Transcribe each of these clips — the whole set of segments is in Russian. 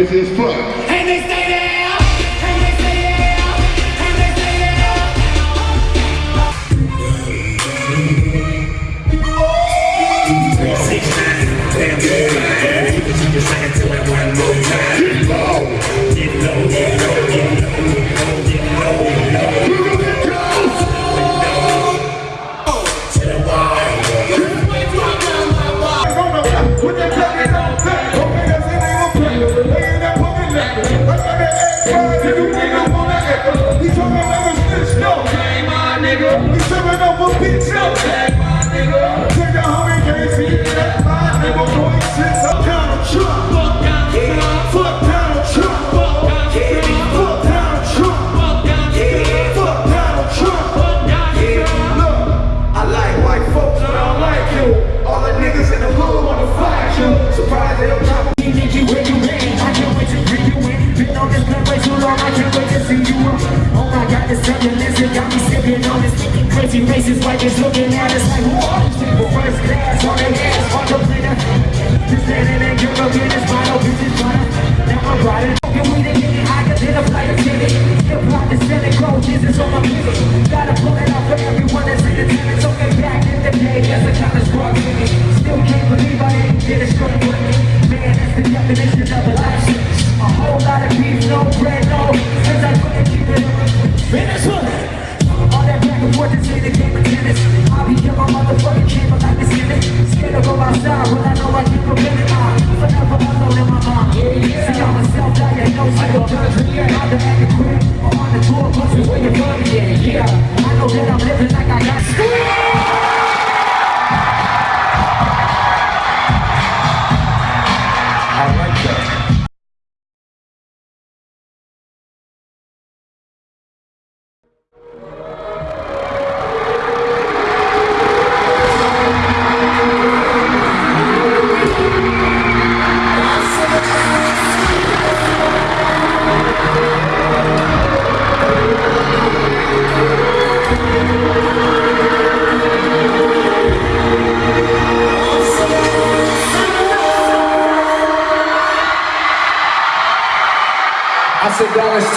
nice as fuck. nigga. He talking about a bitch, no. He talking about a bitch, no. On my pivot. Gotta pull it off for everyone that's in attendance. Okay, back in the day, that's the kind of me. Still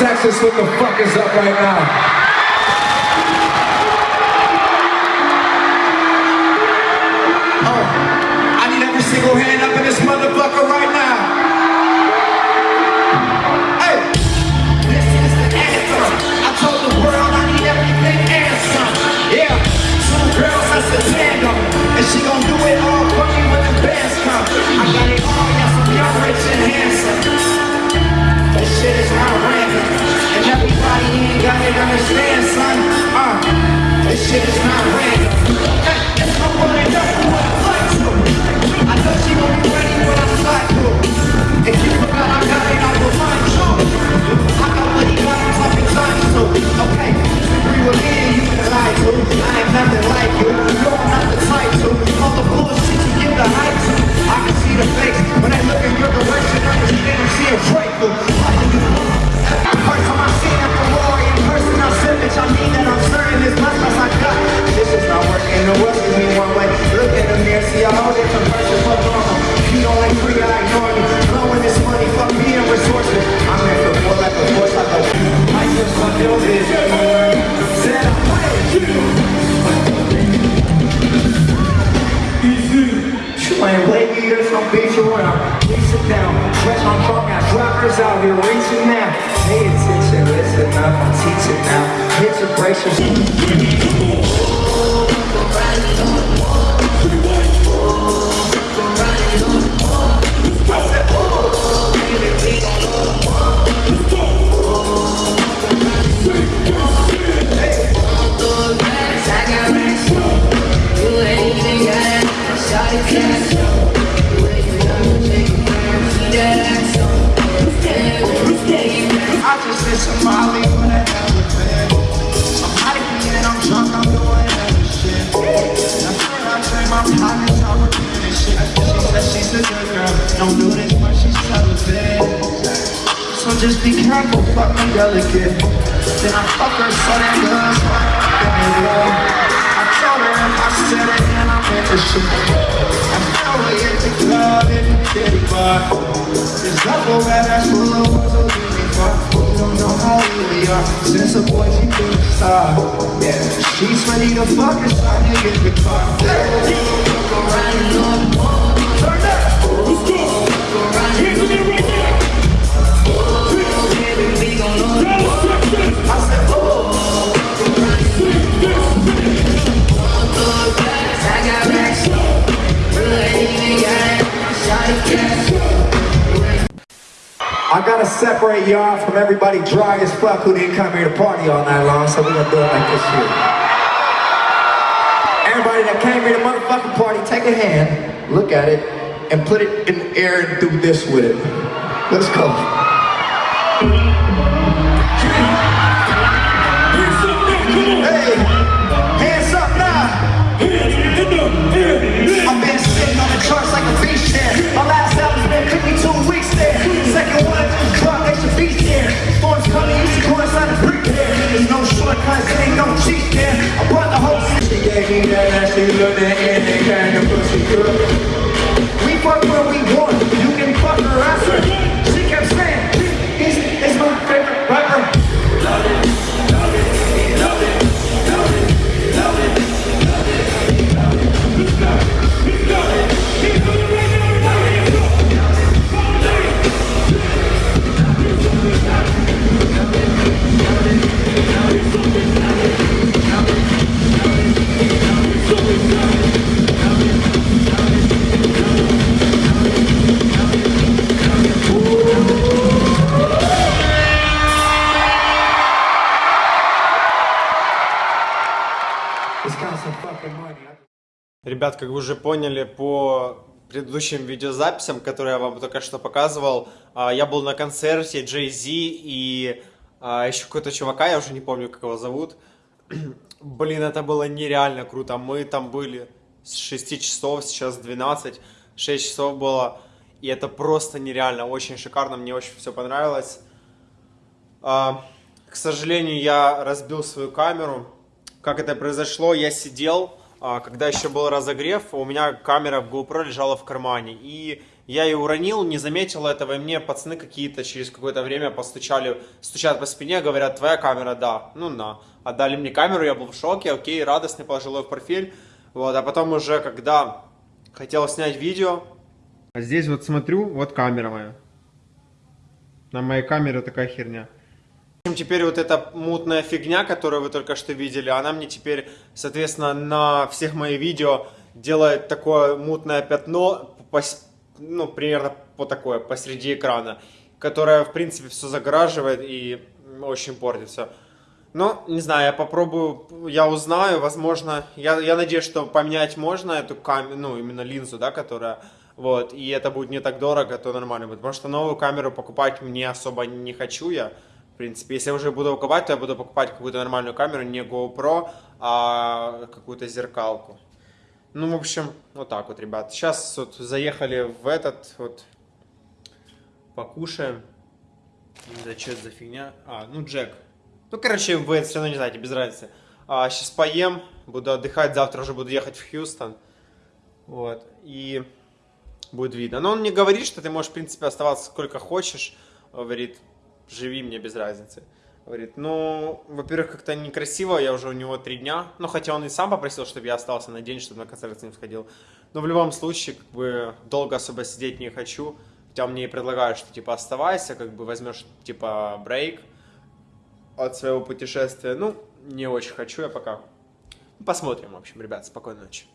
Texas, what the fuck is up right now? I mean that I'm certain as much as I got. This is not working. The world is me one way. Look in the mirror, see a whole different person. Fuck normal. You don't like free, I ignore you. Blowing this money, fuck being resourceful. I'm here for more like a force, like a. I just want to this. Said I'm playing you. Easy. Playing play meters from beach around. Please sit down. Fresh on truck now. Drivers out here racing now. Attention, enough, I teach it now. It's a bracelet. I just did some when I never been. I'm hyping and I'm drunk, I'm doing other shit. Now when I my I'm and shit. She said she's a good girl, don't do this, but she's celibate. So just be careful, fuck me delicate. Then I fuck her so that good, so I can love. I told her if I said it, then I'm in the shit. I know we hit the club in the kitty bar. This Duffel bag that's full ones, so don't know how we are. Since a boy, she been a. Yeah, she's ready to fuck us. I nigga in the car. Turn up. Separate y'all from everybody dry as fuck who didn't come here to party all night long, so we're gonna do it like this here. Everybody that came here to motherfucking party, take a hand, look at it, and put it in the air and do this with it. Let's go. Hey, kind of pussy. We fuck when we Ребят, как вы уже поняли по предыдущим видеозаписям, которые я вам только что показывал, а, я был на концерте Джей Зи и а, еще какой-то чувака, я уже не помню, как его зовут. Блин, это было нереально круто. Мы там были с 6 часов, сейчас 12, 6 часов было. И это просто нереально, очень шикарно, мне очень все понравилось. А, К сожалению, я разбил свою камеру. Как это произошло? Я сидел, когда еще был разогрев, у меня камера в GoPro лежала в кармане. И я ее уронил, не заметил этого, и мне пацаны какие-то через какое-то время постучали, стучат по спине, говорят, твоя камера, да. Ну на. Отдали мне камеру, я был в шоке, окей, радостный, положил ее в профиль. Вот, а потом уже, когда хотел снять видео, а здесь вот смотрю, вот камера моя. На моей камере такая херня. Общем, теперь вот эта мутная фигня, которую вы только что видели, она мне теперь, соответственно, на всех моих видео делает такое мутное пятно, пос- ну, примерно по такое, посреди экрана, которое, в принципе, все загораживает и очень портится. Ну, не знаю, я попробую, я узнаю, возможно, я, я надеюсь, что поменять можно эту камеру, ну, именно линзу, да, которая, вот, и это будет не так дорого, то нормально будет, потому что новую камеру покупать мне особо не хочу я, в принципе, если я уже буду покупать, то я буду покупать какую-то нормальную камеру, не GoPro, а какую-то зеркалку. Ну, в общем, вот так вот, ребят. Сейчас вот заехали в этот, вот, покушаем. Не знаю, что это за фигня. А, ну, Джек. Ну, короче, вы это все равно не знаете, без разницы. А, сейчас поем, буду отдыхать, завтра уже буду ехать в Хьюстон. Вот, и будет видно. Но он мне говорит, что ты можешь, в принципе, оставаться сколько хочешь. Говорит, живи мне без разницы. Говорит, ну, во-первых, как-то некрасиво, я уже у него три дня. Ну, хотя он и сам попросил, чтобы я остался на день, чтобы на концерт с ним сходил. Но в любом случае, как бы, долго особо сидеть не хочу. Хотя мне и предлагают, что, типа, оставайся, как бы, возьмешь, типа, брейк от своего путешествия. Ну, не очень хочу я пока. Посмотрим, в общем, ребят, спокойной ночи.